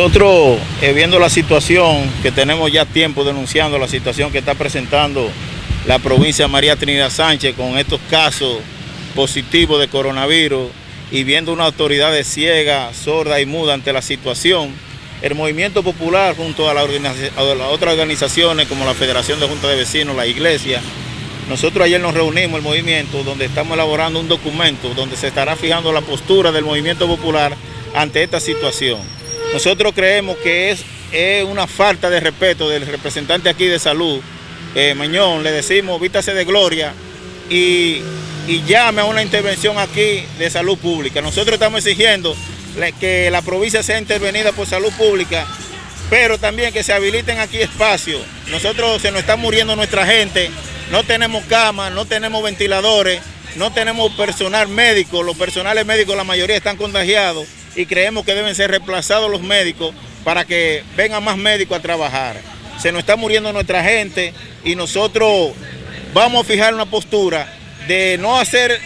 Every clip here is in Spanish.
Nosotros, eh, viendo la situación que tenemos ya tiempo denunciando, la situación que está presentando la provincia de María Trinidad Sánchez con estos casos positivos de coronavirus y viendo una autoridad ciega, sorda y muda ante la situación, el movimiento popular junto a, a las otras organizaciones como la Federación de Juntas de Vecinos, la Iglesia, nosotros ayer nos reunimos el movimiento donde estamos elaborando un documento donde se estará fijando la postura del movimiento popular ante esta situación. Nosotros creemos que es, una falta de respeto del representante aquí de salud, eh, Mañón, le decimos vítase de gloria y, llame a una intervención aquí de salud pública. Nosotros estamos exigiendo que la provincia sea intervenida por salud pública, pero también que se habiliten aquí espacios. Nosotros se nos está muriendo nuestra gente, no tenemos camas, no tenemos ventiladores, no tenemos personal médico, los personales médicos la mayoría están contagiados y creemos que deben ser reemplazados los médicos para que vengan más médicos a trabajar. Se nos está muriendo nuestra gente y nosotros vamos a fijar una postura de no hacer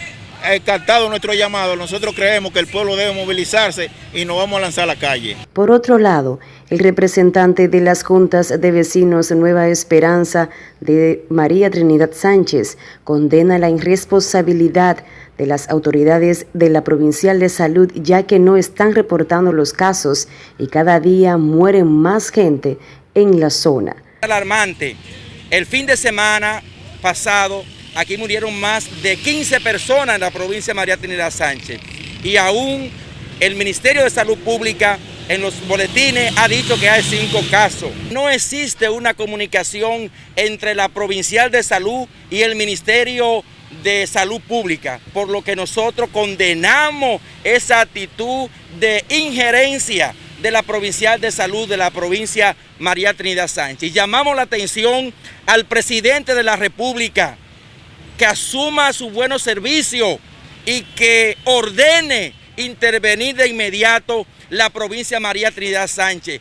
captado nuestro llamado, nosotros creemos que el pueblo debe movilizarse y nos vamos a lanzar a la calle. Por otro lado, el representante de las juntas de vecinos Nueva Esperanza de María Trinidad Sánchez condena la irresponsabilidad de las autoridades de la Provincial de Salud ya que no están reportando los casos y cada día mueren más gente en la zona. Alarmante. El fin de semana pasado aquí murieron más de 15 personas en la provincia de María Trinidad Sánchez y aún el Ministerio de Salud Pública en los boletines ha dicho que hay cinco casos. No existe una comunicación entre la Provincial de Salud y el Ministerio de Salud Pública, por lo que nosotros condenamos esa actitud de injerencia de la Provincial de Salud de la provincia María Trinidad Sánchez. llamamos la atención al presidente de la República que asuma su buenos servicios y que ordene intervenir de inmediato la provincia María Trinidad Sánchez.